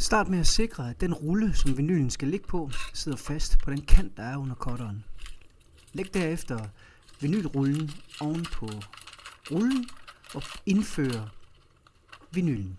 Start med at sikre, at den rulle, som vinylen skal ligge på, sidder fast på den kant, der er under cutteren. Læg derefter vinylrullen oven på rullen og indfør vinylen.